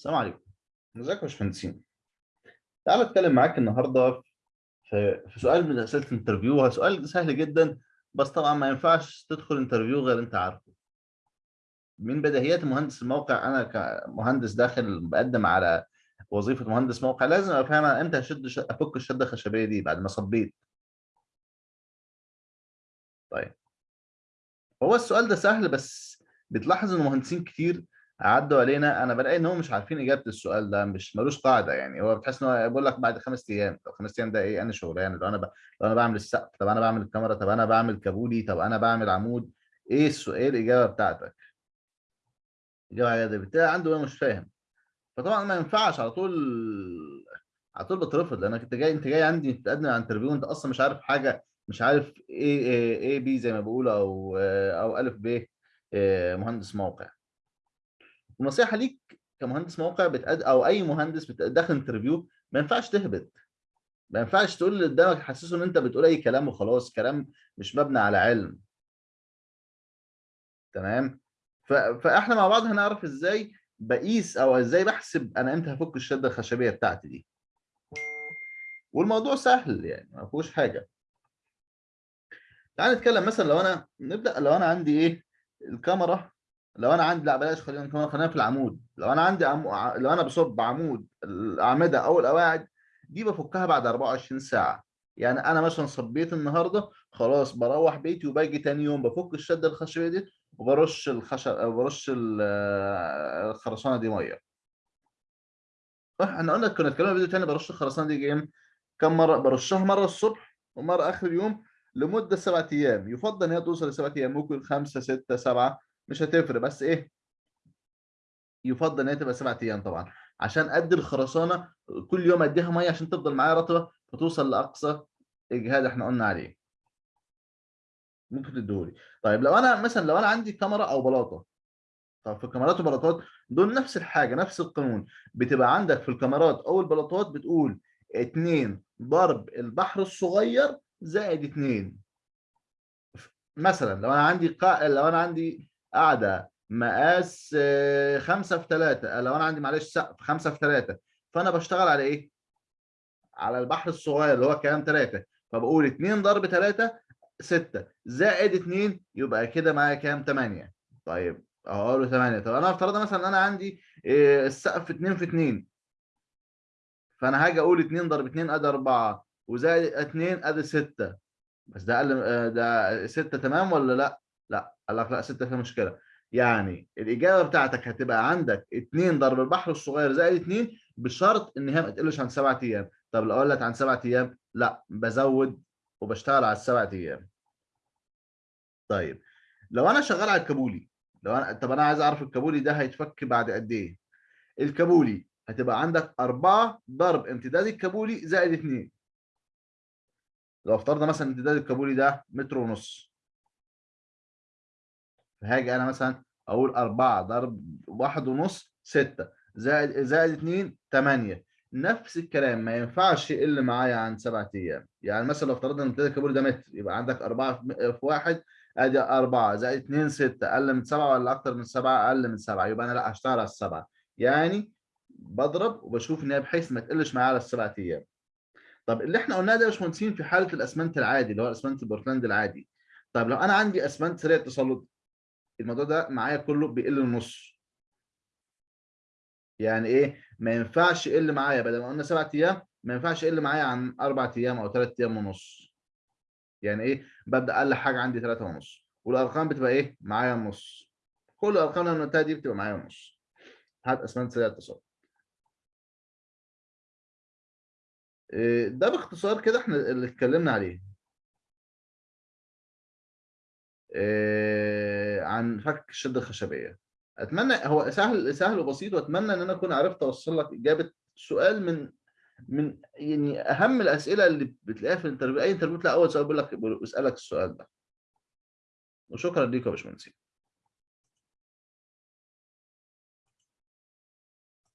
السلام عليكم. ازيكم يا باشمهندسين؟ تعال اتكلم معاك النهارده في في سؤال من أسئلة ال interview سؤال سهل جدا بس طبعا ما ينفعش تدخل interview غير انت عارفه. من بديهيات مهندس الموقع أنا كمهندس داخل بقدم على وظيفة مهندس موقع لازم أنا إمتى هشد ش- أفك الشدة الخشبية دي بعد ما صبيت. طيب. هو السؤال ده سهل بس بتلاحظ إن مهندسين كتير عدوا علينا. أنا بلاقي إن هم مش عارفين إجابة السؤال ده مش ملوش قاعدة يعني. هو بتحس إن هو بيقول لك بعد خمس أيام طب خمس أيام ده إيه؟ أنا شغلانة. لو أنا ب... لو أنا بعمل السقف. طب أنا بعمل الكمرة. طب أنا بعمل كابولي. طب أنا بعمل عمود. إيه السؤال إيه الإجابة بتاعتك؟ الاجابه بتاعي عنده مش فاهم. فطبعا ما ينفعش على طول على طول بترفض. لانك أنت جاي أنت جاي عندي تقدم على interview انت أصلا مش عارف حاجة مش عارف إيه A B زي ما بيقولوا أو أو ألف ب إيه، مهندس موقع. ونصيحة ليك كمهندس موقع بتقد أو أي مهندس داخل انترفيو ما ينفعش تهبط. ما ينفعش تقول اللي قدامك حسسه إن أنت بتقول أي كلام وخلاص كلام مش مبني على علم. تمام؟ ف... فإحنا مع بعض هنعرف إزاي بقيس أو إزاي بحسب أنا إمتى هفك الشدة الخشبية بتاعتي دي. والموضوع سهل يعني ما فيهوش حاجة. تعال نتكلم مثلا لو أنا نبدأ لو أنا عندي إيه الكاميرا لو أنا عندي لا بلاش خلينا خلينا في العمود لو أنا عندي عمو... ع- لو أنا بصب عمود الأعمدة أو القواعد دي بفكها بعد 24 ساعة. يعني أنا مثلا صبيت النهارده خلاص بروح بيتي وباجي تاني يوم بفك الشدة الخشبية دي وبرش الخشب برش ال- الخرسانة دي مية. صح إحنا قلنا كنا اتكلمنا في فيديو تاني برش الخرسانة دي جيم. كم مرة؟ برشها مرة الصبح ومرة آخر اليوم لمدة سبعة أيام. يفضل إن هي توصل لسبعة أيام ممكن خمسة ستة سبعة. مش هتفرق بس إيه؟ يفضل إن هي تبقى سبعة أيام طبعا. عشان ادي الخرسانة كل يوم أديها مية عشان تفضل معايا رطبة فتوصل لأقصى إجهاد إحنا قلنا عليه. ممكن تديهولي. طيب لو أنا مثلا لو أنا عندي كاميرا أو بلاطة طب في الكاميرات والبلاطات دول نفس الحاجة نفس القانون. بتبقى عندك في الكاميرات أو البلاطات بتقول 2 ضرب البحر الصغير زائد 2 مثلا لو أنا عندي قا... لو أنا عندي قاعدة مقاس 5 في 3 لو أنا عندي معلش سقف 5 في 3 فأنا بشتغل على إيه؟ على البحر الصغير اللي هو كام 3 فبقول 2 ضرب 3 6 زائد 2 يبقى كده معايا كام؟ 8 طيب أقول له 8 طب أنا افترض مثلا إن أنا عندي إيه، السقف 2 في 2 فأنا هاجي أقول 2 ضرب 2 أدي 4 وزائد 2 أدي 6 بس ده أقل آه، ده 6 تمام ولا لأ؟ قال لك لا 6 فيها مشكلة. يعني الإجابة بتاعتك هتبقى عندك 2 ضرب البحر الصغير زائد 2 بشرط إن هي ما تقلش عن 7 أيام. طب لو قلت عن 7 أيام لا بزود وبشتغل على السبع أيام. طيب لو أنا شغال على الكابولي لو أنا طب أنا عايز أعرف الكابولي ده هيتفك بعد قد إيه؟ الكابولي هتبقى عندك 4 ضرب امتداد الكابولي زائد 2 لو افترضنا مثلا امتداد الكابولي ده متر ونص. فهاجي أنا مثلا أقول 4 ضرب واحد ونص 6 زائد زائد 2 8 نفس الكلام ما ينفعش يقل معايا عن 7 أيام. يعني مثلا لو افترضنا إن الكابولي ده متر يبقى عندك 4 في في واحد أدي 4 زائد 2 6 أقل من 7 ولا أكتر من 7 أقل من 7 يبقى أنا لأ هشتغل على السبعة. يعني بضرب وبشوف إن هي بحيث ما تقلش معايا على السبع أيام. طب اللي إحنا قلناه ده يا باشمهندسين في حالة الأسمنت العادي اللي هو الأسمنت البورتلاند العادي. طب لو أنا عندي أسمنت سريع التسلط الموضوع ده معايا كله بيقل النص يعني إيه؟ ما ينفعش يقل معايا بدل ما قلنا سبع أيام ما ينفعش يقل معايا عن أربع أيام أو ثلاث أيام ونص. يعني إيه؟ ببدأ أقل حاجة عندي ثلاثة ونص. والأرقام بتبقى إيه؟ معايا النص. كل الأرقام اللي قلتها دي بتبقى معايا النص. هات اسمنت سريع التسلط إيه، ده باختصار كده إحنا اللي اتكلمنا عليه. عن فك الشدة الخشبية. أتمنى هو سهل سهل وبسيط وأتمنى إن أنا أكون عرفت أوصل لك إجابة سؤال من من يعني أهم الأسئلة اللي بتلاقيها في ال interview. أي interview تلاقي أول سؤال بيقول لك بيسألك السؤال ده. وشكرا ليك يا باشمهندس